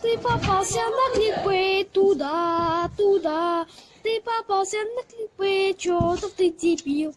Ты попался на кликбейт туда, туда. Ты попался на кликбейт, чертов ты дебил.